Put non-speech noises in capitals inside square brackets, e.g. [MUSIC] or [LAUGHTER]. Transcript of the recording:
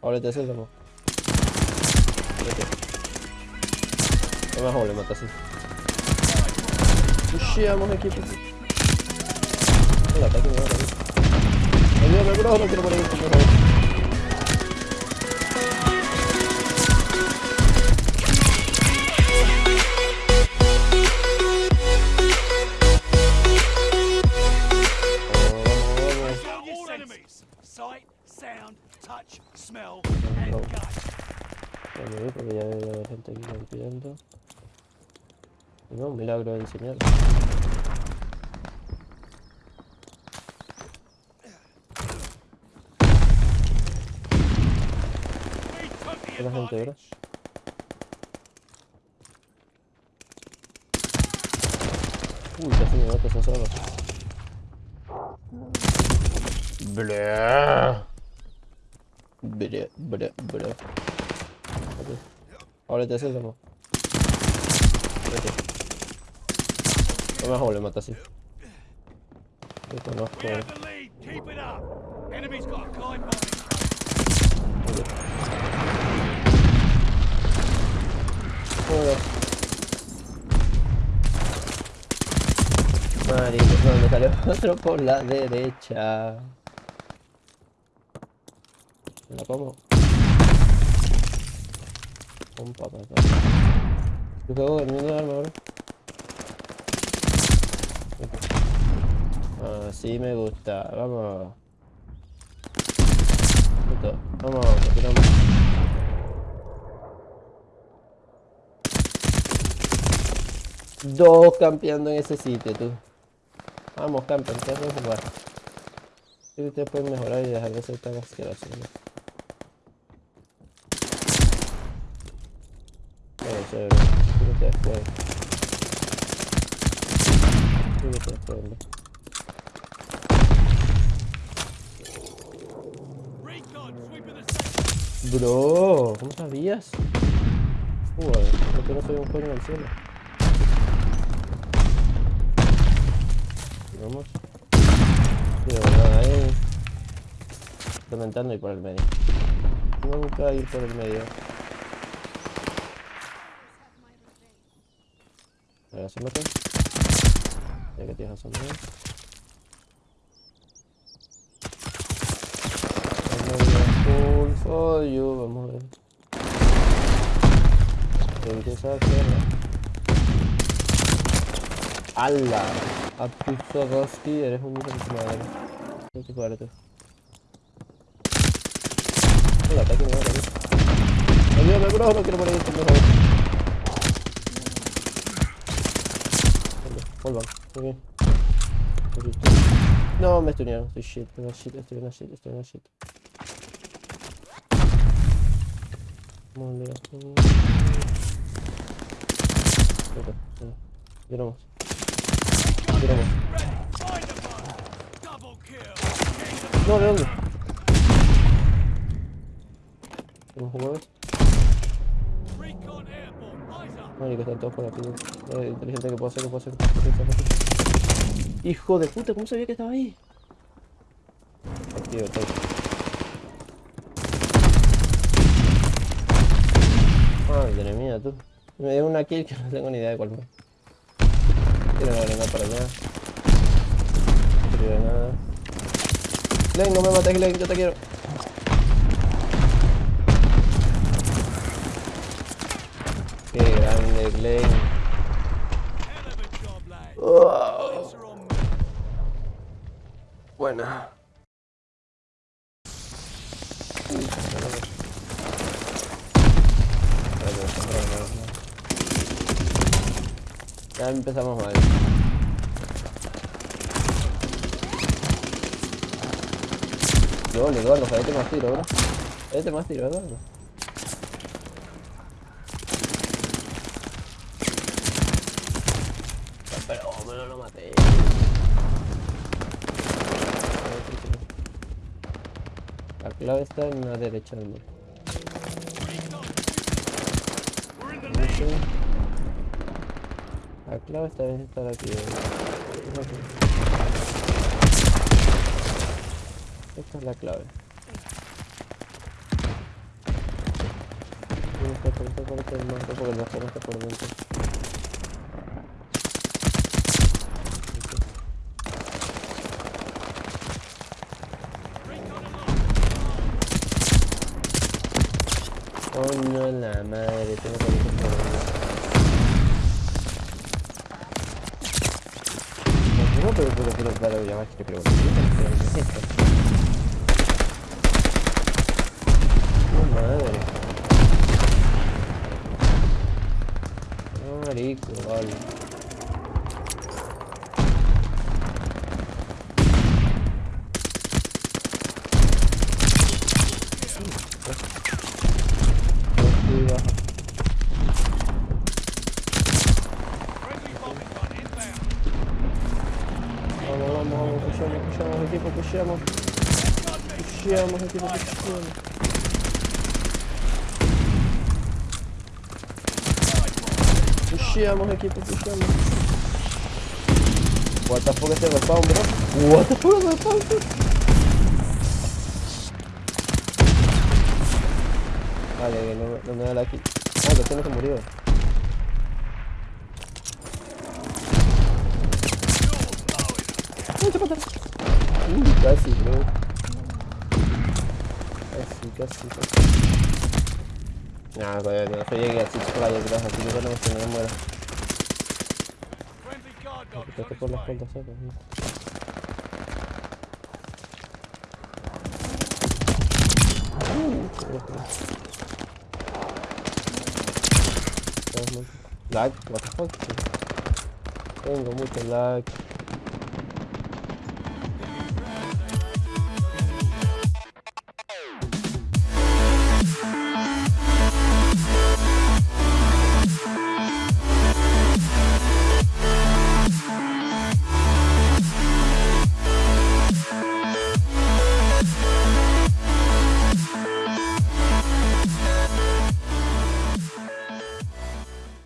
Ahora te haces como. No me joder, mata así. Pusheamos equipo. El ataque me va a morir. Ayúdame, bro, no quiero morir. por favor. Vamos, vamos, enemies. Sight, sound, touch, smell, and gut. vamos, porque ya debe haber gente aquí no, un milagro de the Otra gente. Uy, casi me mata esa sala. Blah. Blah, blah, blah. Ahora te haces. Vete. No me así. Conozco. Up. Enemy's got a glide bomb. Ok. Joder. Marico, no, me salió [LAUGHS] otro por la derecha. Me la como. Un papá. Yo juego el mismo arma ahora. Así me gusta. Vamos. Listo. Vamos, continuamos. Dos campeando en ese sitio, tú. Vamos, campeón, ustedes pueden jugar. Sí, ustedes pueden mejorar y dejar de ser tan asquerosos. ¿no? Pueden. Sí que ustedes pueden. ¿no? Recon, sweeping the sector. Bro, ¿cómo sabías? Joder, porque no soy un coño en el cielo. Vamos. De verdad, ahí. Implementando ir por el medio. Nunca ir por el medio. A ver, asómate. Ya que tienes asomado. Full for you. Vamos a ver. ¿Qué empieza a hacer? ¡Hala! A Swarovski, eres un madre. No te fuerte. El ataque me va a morir. Ayúdame, bro, no quiero morir, por favor. Muy bien. No, me estunearon, estoy shit, estoy una shit, estoy una shit, estoy una shit. Leo. Ok. Double kill. No, ¿de dónde? ¿Tenemos jugadores? Marico, están todos por aquí. Eh, inteligente que puedo hacer, que puedo hacer. que puedo hacer. Hijo de puta, ¿cómo sabía que estaba ahí? Activo, todo. Madre mía, tú. Me dio una kill que no tengo ni idea de cuál fue. Tiro una granada para allá. Tiro granada. Glenn, no me mates, Glenn, yo te quiero. Qué grande, Glenn. Hell of a job, lad. Oh, buena. Ya empezamos mal. Gol, Eduardo, fallate más tiro, bro. Fallate más tiro, Eduardo. Pero lo maté. La clave está en la derecha del muro. La clave está en estar aquí. Es aquí. Esta es la clave. está por está por este más, porque el bajón está por dentro. Coño la madre, tengo que dentro. No, pero, pero, pero, pero, ya va, que te pregunto. ¿Qué es esto? Oh, madre. No, marico, vale. Pushamos, equipo, pushamos. Pushamos, equipo, pushamos. Pushamos, equipo, pushamos. What the fuck este respawn, bro? What the fuck este respawn, bro? Vale, que no, no me da la kill. Ah, que este no se Uh, casi, bro. Casi, casi, casi. Nah, joder, no soy llegué a Six Flags, gracias, así que ya no me muero. Friendly guard dog Quítate por la way. espalda, ¿sabes? Lag, what the fuck? Tengo mucho lag.